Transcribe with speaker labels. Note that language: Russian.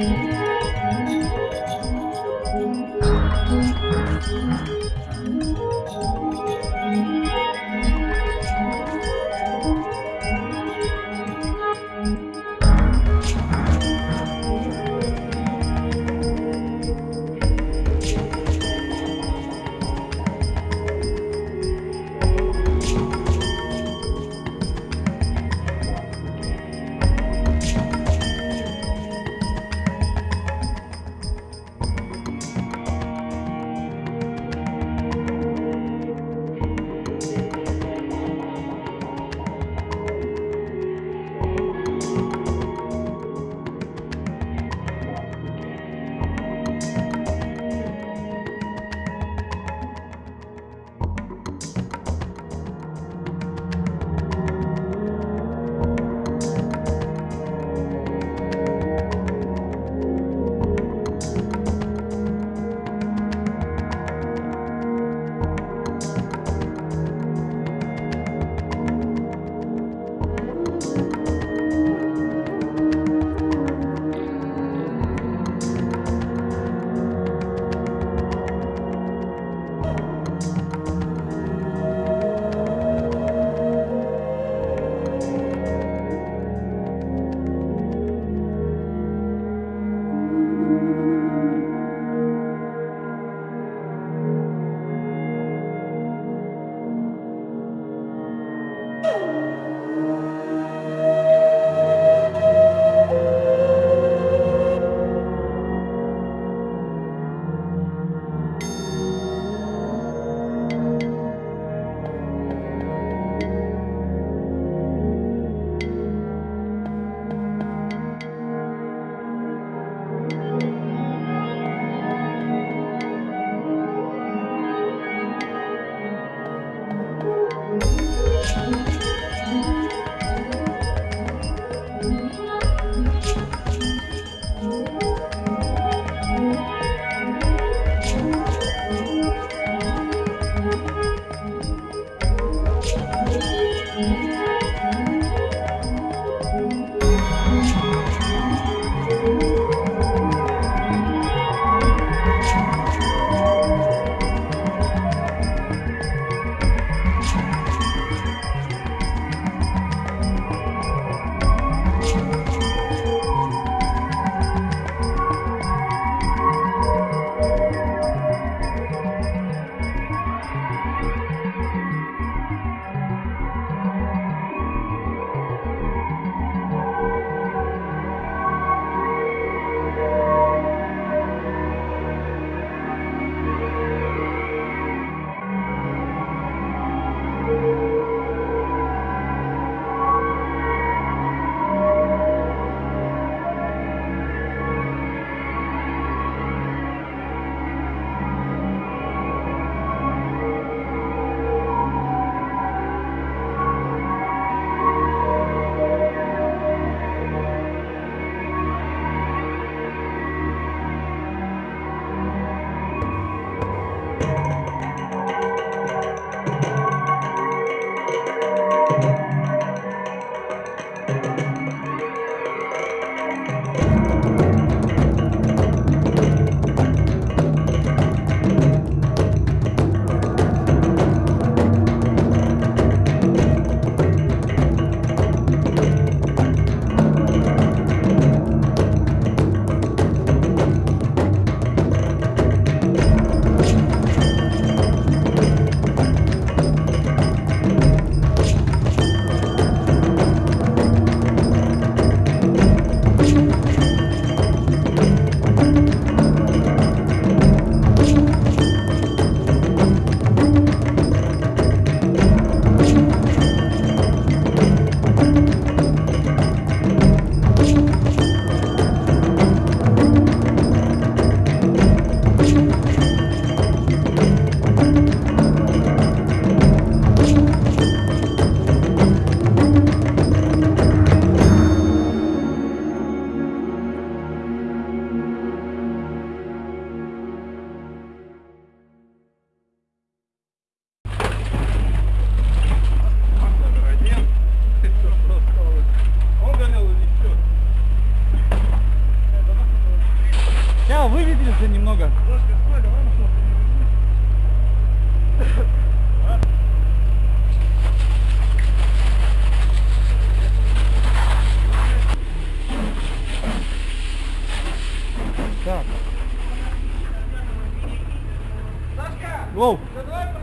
Speaker 1: Thank mm-hmm. you.
Speaker 2: Да, выветрился немного. Так. Сашка! Воу!
Speaker 3: Давай